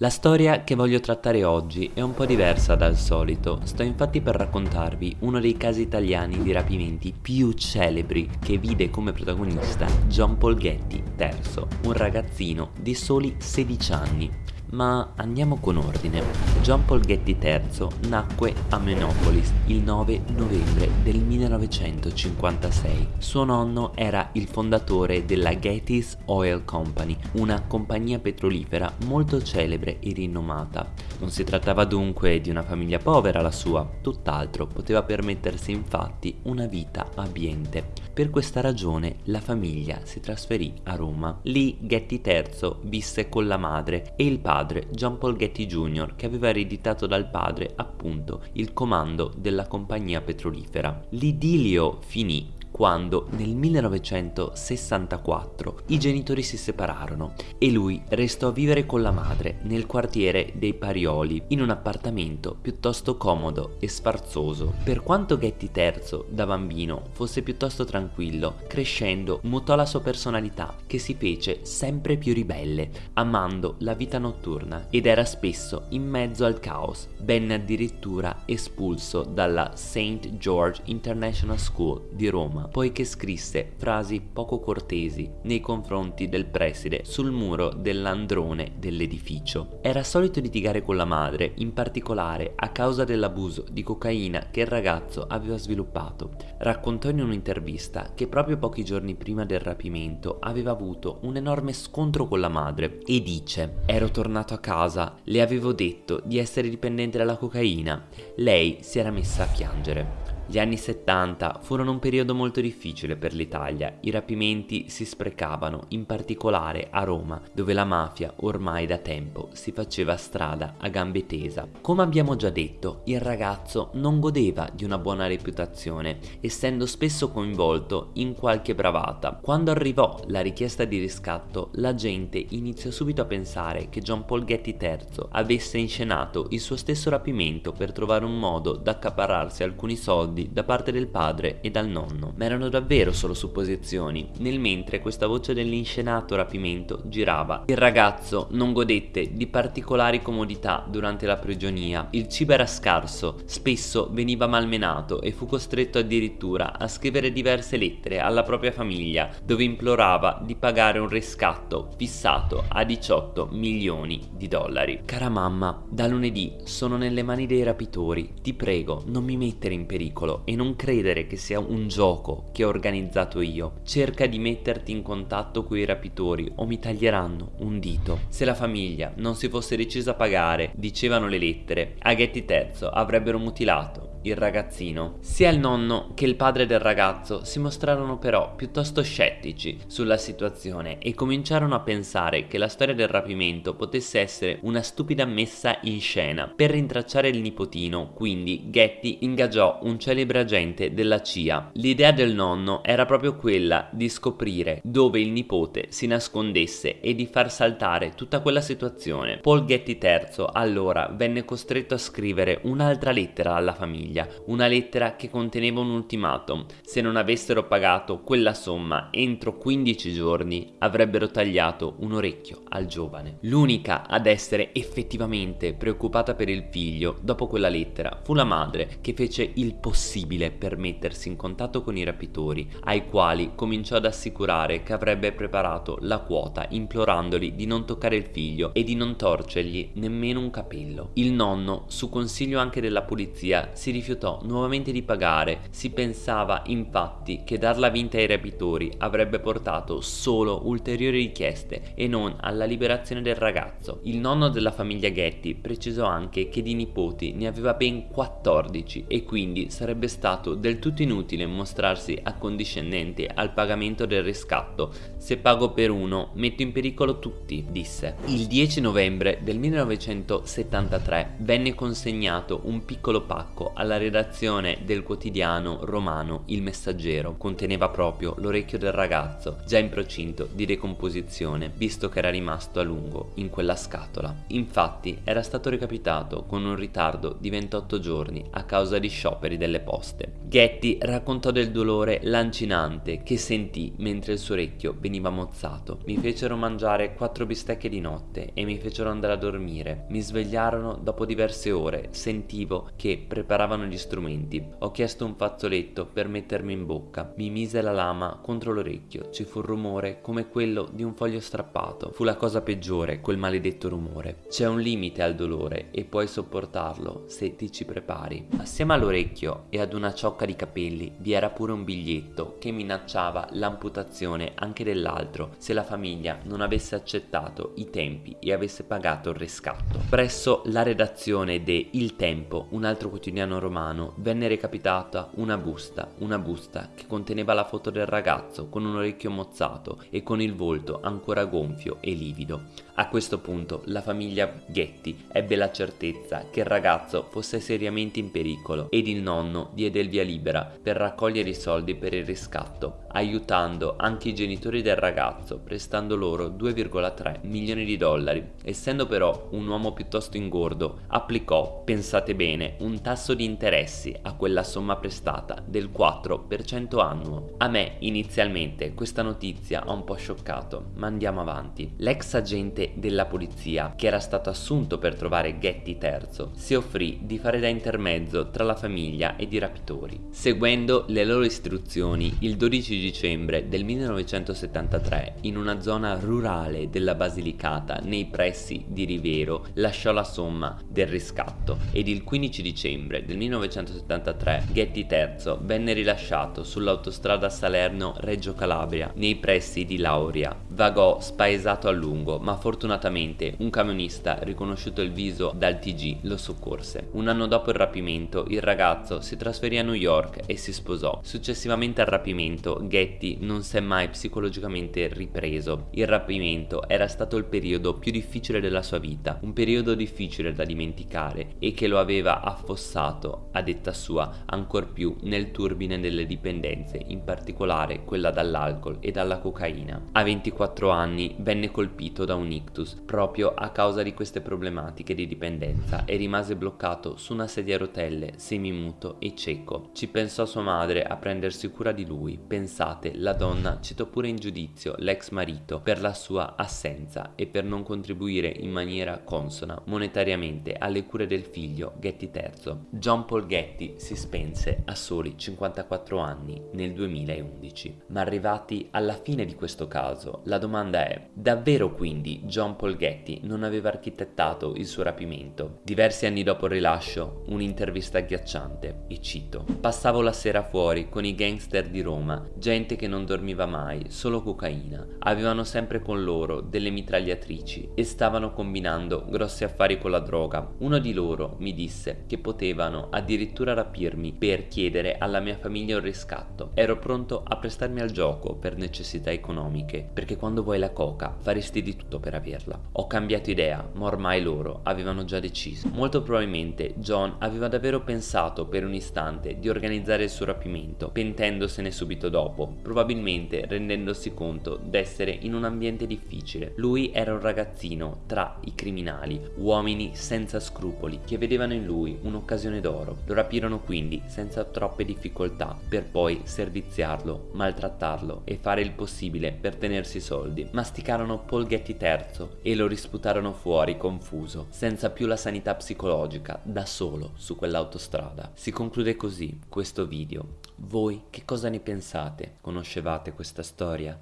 La storia che voglio trattare oggi è un po' diversa dal solito, sto infatti per raccontarvi uno dei casi italiani di rapimenti più celebri che vide come protagonista John Paul Getty III, un ragazzino di soli 16 anni. Ma andiamo con ordine. John Paul Getty III nacque a Menopolis il 9 novembre del 1956. Suo nonno era il fondatore della Getty's Oil Company, una compagnia petrolifera molto celebre e rinomata. Non si trattava dunque di una famiglia povera la sua, tutt'altro poteva permettersi infatti una vita abbiente. Per questa ragione la famiglia si trasferì a Roma. Lì Getty III visse con la madre e il padre padre John Paul Getty Jr. che aveva ereditato dal padre appunto il comando della compagnia petrolifera. L'idilio finì quando nel 1964 i genitori si separarono e lui restò a vivere con la madre nel quartiere dei Parioli in un appartamento piuttosto comodo e sfarzoso. Per quanto Getty III da bambino fosse piuttosto tranquillo, crescendo mutò la sua personalità che si fece sempre più ribelle, amando la vita notturna ed era spesso in mezzo al caos, venne addirittura espulso dalla St. George International School di Roma poiché scrisse frasi poco cortesi nei confronti del preside sul muro dell'androne dell'edificio. Era solito litigare con la madre, in particolare a causa dell'abuso di cocaina che il ragazzo aveva sviluppato. Raccontò in un'intervista che proprio pochi giorni prima del rapimento aveva avuto un enorme scontro con la madre e dice ero tornato a casa, le avevo detto di essere dipendente dalla cocaina, lei si era messa a piangere. Gli anni 70 furono un periodo molto difficile per l'Italia, i rapimenti si sprecavano, in particolare a Roma, dove la mafia ormai da tempo si faceva strada a gambe tesa. Come abbiamo già detto, il ragazzo non godeva di una buona reputazione, essendo spesso coinvolto in qualche bravata. Quando arrivò la richiesta di riscatto, la gente iniziò subito a pensare che John Paul Getty III avesse inscenato il suo stesso rapimento per trovare un modo da accaparrarsi alcuni soldi soldi da parte del padre e dal nonno, ma erano davvero solo supposizioni, nel mentre questa voce dell'inscenato rapimento girava. Il ragazzo non godette di particolari comodità durante la prigionia, il cibo era scarso, spesso veniva malmenato e fu costretto addirittura a scrivere diverse lettere alla propria famiglia, dove implorava di pagare un riscatto fissato a 18 milioni di dollari. Cara mamma, da lunedì sono nelle mani dei rapitori, ti prego non mi mettere in pericolo piccolo e non credere che sia un gioco che ho organizzato io. Cerca di metterti in contatto con i rapitori o mi taglieranno un dito. Se la famiglia non si fosse decisa a pagare, dicevano le lettere, a Getty III avrebbero mutilato il ragazzino. Sia il nonno che il padre del ragazzo si mostrarono però piuttosto scettici sulla situazione e cominciarono a pensare che la storia del rapimento potesse essere una stupida messa in scena. Per rintracciare il nipotino, quindi, Getty ingaggiò un celebre agente della CIA. L'idea del nonno era proprio quella di scoprire dove il nipote si nascondesse e di far saltare tutta quella situazione. Paul Getty III allora venne costretto a scrivere un'altra lettera alla famiglia famiglia una lettera che conteneva un ultimatum. Se non avessero pagato quella somma entro 15 giorni avrebbero tagliato un orecchio al giovane. L'unica ad essere effettivamente preoccupata per il figlio dopo quella lettera fu la madre che fece il possibile per mettersi in contatto con i rapitori ai quali cominciò ad assicurare che avrebbe preparato la quota implorandoli di non toccare il figlio e di non torcergli nemmeno un capello. Il nonno, su consiglio anche della polizia, si rifiutò rifiutò nuovamente di pagare. Si pensava infatti che darla vinta ai rapitori avrebbe portato solo ulteriori richieste e non alla liberazione del ragazzo. Il nonno della famiglia Getty precisò anche che di nipoti ne aveva ben 14 e quindi sarebbe stato del tutto inutile mostrarsi accondiscendente al pagamento del riscatto. Se pago per uno metto in pericolo tutti, disse. Il 10 novembre del 1973 venne consegnato un piccolo pacco alla dalla redazione del quotidiano romano Il Messaggero. Conteneva proprio l'orecchio del ragazzo, già in procinto di decomposizione, visto che era rimasto a lungo in quella scatola. Infatti era stato recapitato con un ritardo di 28 giorni a causa di scioperi delle poste. Getty raccontò del dolore lancinante che sentì mentre il suo orecchio veniva mozzato. Mi fecero mangiare quattro bistecche di notte e mi fecero andare a dormire. Mi svegliarono dopo diverse ore, sentivo che preparavano gli strumenti. Ho chiesto un fazzoletto per mettermi in bocca. Mi mise la lama contro l'orecchio. Ci fu un rumore come quello di un foglio strappato. Fu la cosa peggiore, quel maledetto rumore. C'è un limite al dolore e puoi sopportarlo se ti ci prepari. Assieme all'orecchio e ad una ciocca di capelli vi era pure un biglietto che minacciava l'amputazione anche dell'altro se la famiglia non avesse accettato i tempi e avesse pagato il riscatto. Presso la redazione de Il Tempo, un altro quotidiano romano, venne recapitata una busta, una busta che conteneva la foto del ragazzo con un orecchio mozzato e con il volto ancora gonfio e livido. A questo punto la famiglia Getty ebbe la certezza che il ragazzo fosse seriamente in pericolo ed il nonno diede il via libera per raccogliere i soldi per il riscatto, aiutando anche i genitori del ragazzo prestando loro 2,3 milioni di dollari. Essendo però un uomo piuttosto ingordo, applicò, pensate bene, un tasso di interessi a quella somma prestata del 4% annuo. A me inizialmente questa notizia ha un po' scioccato, ma andiamo avanti. L'ex agente della polizia, che era stato assunto per trovare Getty III, si offrì di fare da intermezzo tra la famiglia ed i rapitori. Seguendo le loro istruzioni, il 12 dicembre del 1973, in una zona rurale della Basilicata, nei pressi di Rivero, lasciò la somma del riscatto ed il 15 dicembre del 1973 Getty III venne rilasciato sull'autostrada Salerno-Reggio Calabria, nei pressi di Lauria. Vagò spaesato a lungo, ma fortunatamente un camionista, riconosciuto il viso dal TG, lo soccorse. Un anno dopo il rapimento, il ragazzo si trasferì a New York e si sposò. Successivamente al rapimento, Getty non si è mai psicologicamente ripreso. Il rapimento era stato il periodo più difficile della sua vita, un periodo difficile da dimenticare e che lo aveva affossato, a detta sua, ancor più nel turbine delle dipendenze, in particolare quella dall'alcol e dalla cocaina. A 24 anni venne colpito da un ictus proprio a causa di queste problematiche di dipendenza e rimase bloccato su una sedia a rotelle, semimuto e cieco. Ci pensò sua madre a prendersi cura di lui. Pensate, la donna citò pure in giudizio l'ex marito per la sua assenza e per non contribuire in maniera consona monetariamente alle cure del figlio Getty III. John Paul Getty si spense a soli 54 anni nel 2011. Ma arrivati alla fine di questo caso, la domanda è, davvero quindi John Paul Getty non aveva architettato il suo rapimento? Diversi anni dopo il rilascio, un'intervista agghiacciante, e cito, Passavo la sera fuori con i gangster di Roma, gente che non dormiva mai, solo cocaina. Avevano sempre con loro delle mitragliatrici e stavano combinando grossi affari con la droga. Uno di loro mi disse che potevano addirittura rapirmi per chiedere alla mia famiglia un riscatto. Ero pronto a prestarmi al gioco per necessità economiche, perché quando vuoi la coca faresti di tutto per averla. Ho cambiato idea, ma ormai loro avevano già deciso. Molto probabilmente John aveva davvero pensato per un istante di organizzare il suo rapimento, pentendosene subito dopo, probabilmente rendendosi conto d'essere in un ambiente difficile. Lui era un ragazzino tra i criminali, uomini senza scrupoli, che vedevano in lui un'occasione d'oro. Lo rapirono quindi senza troppe difficoltà, per poi serviziarlo, maltrattarlo e fare il possibile per tenersi soldi. Masticarono Paul Getty III e lo risputarono fuori confuso, senza più la sanità psicologica, da solo su quell'autostrada. Si conclude così questo video. Voi che cosa ne pensate? Conoscevate questa storia?